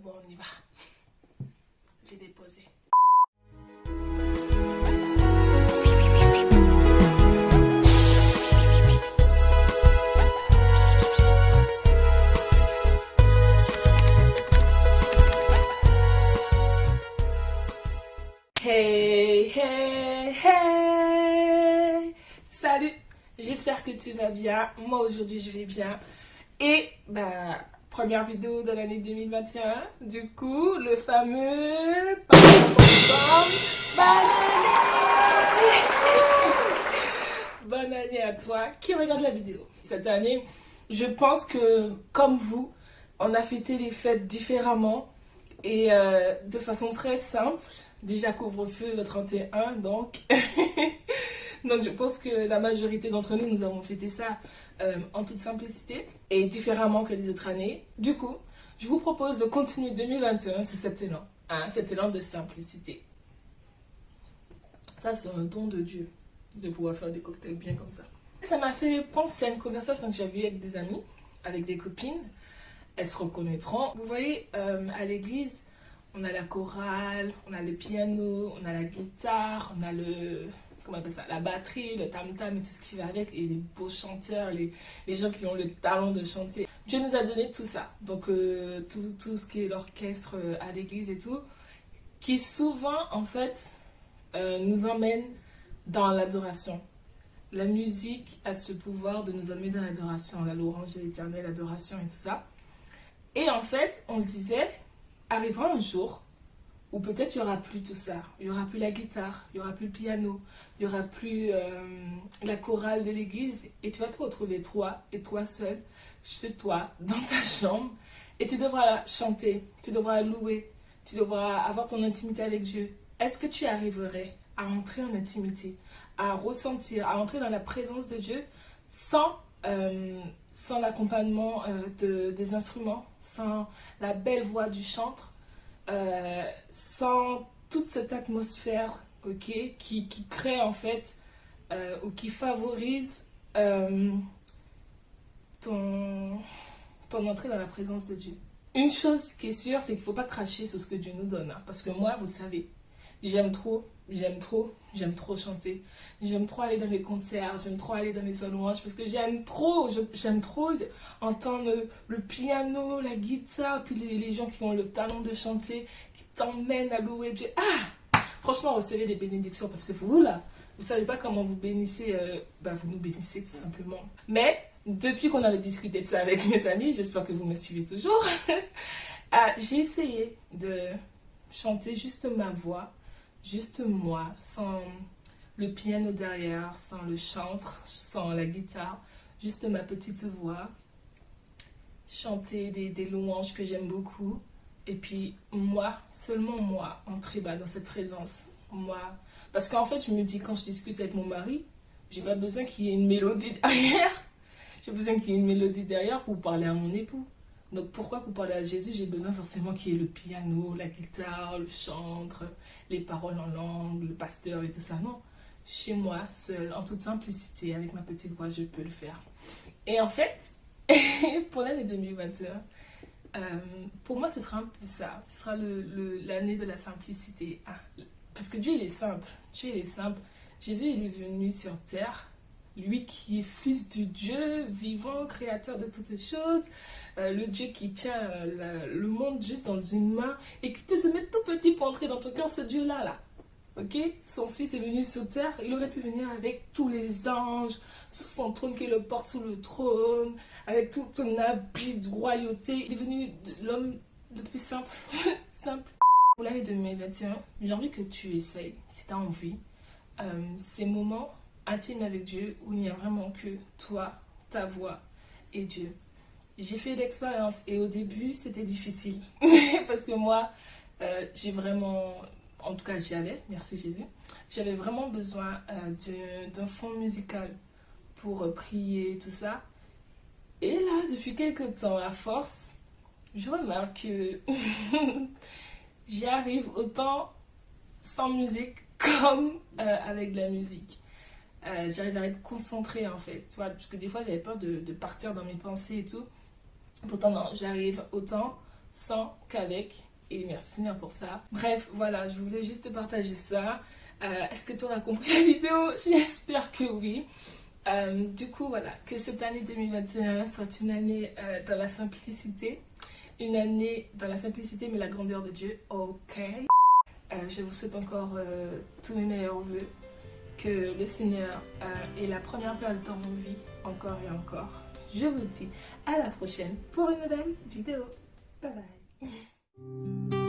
bon, on y va. J'ai déposé. Hey, hey, hey Salut J'espère que tu vas bien. Moi aujourd'hui je vais bien. Et bah première vidéo de l'année 2021. Du coup, le fameux bonne année. à toi qui regarde la vidéo. Cette année, je pense que comme vous, on a fêté les fêtes différemment et euh, de façon très simple. Déjà couvre-feu le 31, donc. donc je pense que la majorité d'entre nous, nous avons fêté ça euh, en toute simplicité et différemment que les autres années. Du coup, je vous propose de continuer 2021 sur cet élan, hein, cet élan de simplicité. Ça, c'est un don de Dieu, de pouvoir faire des cocktails bien comme ça. Ça m'a fait penser à une conversation que j'avais avec des amis, avec des copines. Elles se reconnaîtront. Vous voyez, euh, à l'église, on a la chorale, on a le piano, on a la guitare, on a le comment appelle ça, la batterie, le tam-tam et tout ce qui va avec, et les beaux chanteurs, les, les, gens qui ont le talent de chanter. Dieu nous a donné tout ça, donc euh, tout, tout, ce qui est l'orchestre euh, à l'église et tout, qui souvent, en fait, euh, nous emmène dans l'adoration. La musique a ce pouvoir de nous amener dans l'adoration, la louange de l'éternel, l'adoration et tout ça. Et en fait, on se disait, arrivera un jour ou peut-être il n'y aura plus tout ça. Il n'y aura plus la guitare, il n'y aura plus le piano, il n'y aura plus euh, la chorale de l'église. Et tu vas te retrouver toi et toi seul, chez toi, dans ta chambre. Et tu devras chanter, tu devras louer, tu devras avoir ton intimité avec Dieu. Est-ce que tu arriverais à entrer en intimité, à ressentir, à entrer dans la présence de Dieu sans, euh, sans l'accompagnement euh, de, des instruments, sans la belle voix du chantre? Euh, sans toute cette atmosphère ok, qui, crée en fait euh, ou qui favorise euh, ton, ton entrée dans la présence de Dieu. Une chose qui est sûre, c'est qu'il ne faut pas cracher sur ce que Dieu nous donne. Hein, parce que moi, vous savez, j'aime trop, j'aime trop, j'aime trop chanter. J'aime trop aller dans les concerts, j'aime trop aller dans les soirées louanges parce que j'aime trop, j'aime trop entendre le, piano, la guitare, puis les, gens qui ont le talent de chanter, qui t'emmènent à louer Dieu. Ah Franchement, recevez des bénédictions parce que vous, là, vous savez pas comment vous bénissez, euh, bah, vous nous bénissez tout simplement. Mais, depuis qu'on avait discuté de ça avec mes amis, j'espère que vous me suivez toujours, ah, j'ai essayé de chanter juste ma voix juste moi, sans le piano derrière, sans le chantre, sans la guitare, juste ma petite voix, chanter des, louanges que j'aime beaucoup, et puis moi, seulement moi, entrer bas dans cette présence, moi. Parce qu'en fait, je me dis, quand je discute avec mon mari, j'ai pas besoin qu'il y ait une mélodie derrière. J'ai besoin qu'il y ait une mélodie derrière pour parler à mon époux. Donc pourquoi pour parler à Jésus, j'ai besoin forcément qu'il y ait le piano, la guitare, le chantre, les paroles en langue, le pasteur et tout ça. Non, chez moi, seul, en toute simplicité, avec ma petite voix, je peux le faire. Et en fait, pour l'année 2021, euh, pour moi, ce sera un peu ça. Ce sera l'année de la simplicité. Ah, parce que Dieu, il est simple. Dieu, il est simple. Jésus, il est venu sur terre lui qui est fils du Dieu vivant, créateur de toutes choses, euh, le Dieu qui tient euh, le monde juste dans une main et qui peut se mettre tout petit pour entrer dans ton cœur, ce Dieu-là, là. Ok? Son fils est venu sur terre, il aurait pu venir avec tous les anges, sous son trône qui le porte sous le trône, avec tout ton habit de royauté. Il est venu l'homme le plus simple, simple. Pour l'année 2021, j'ai envie que tu essayes, si tu as envie, euh, ces moments intime avec Dieu où il n'y a vraiment que toi, ta voix et Dieu? J'ai fait l'expérience et au début c'était difficile parce que moi euh, j'ai vraiment, en tout cas j'avais, merci Jésus, j'avais vraiment besoin euh, d'un fond musical pour euh, prier tout ça. Et là depuis quelques temps à force, je remarque que j'y arrive autant sans musique comme avec la musique. Euh, j'arrive à être concentrée en fait, tu vois, parce que des fois j'avais peur de, partir dans mes pensées et tout. Pourtant non, j'arrive autant sans qu'avec. Et merci Seigneur pour ça. Bref, voilà, je voulais juste partager ça. Euh, est-ce que tu auras compris la vidéo? J'espère que oui. Euh, du coup, voilà, que cette année 2021 soit une année dans la simplicité. Une année dans la simplicité, mais la grandeur de Dieu. Ok. je vous souhaite encore tous mes meilleurs voeux. Que le Seigneur ait la première place dans vos vies, encore et encore. Je vous dis à la prochaine pour une nouvelle vidéo. Bye bye.